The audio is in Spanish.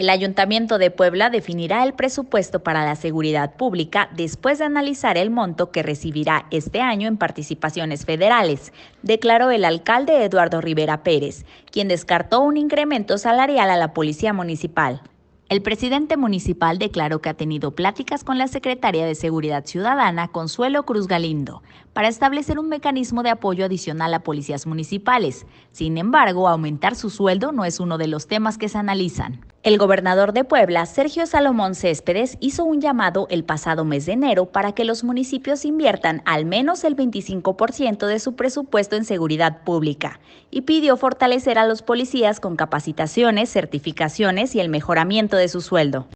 El Ayuntamiento de Puebla definirá el presupuesto para la seguridad pública después de analizar el monto que recibirá este año en participaciones federales, declaró el alcalde Eduardo Rivera Pérez, quien descartó un incremento salarial a la Policía Municipal. El presidente municipal declaró que ha tenido pláticas con la secretaria de Seguridad Ciudadana, Consuelo Cruz Galindo, para establecer un mecanismo de apoyo adicional a policías municipales. Sin embargo, aumentar su sueldo no es uno de los temas que se analizan. El gobernador de Puebla, Sergio Salomón Céspedes, hizo un llamado el pasado mes de enero para que los municipios inviertan al menos el 25% de su presupuesto en seguridad pública y pidió fortalecer a los policías con capacitaciones, certificaciones y el mejoramiento de su sueldo.